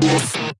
Yes.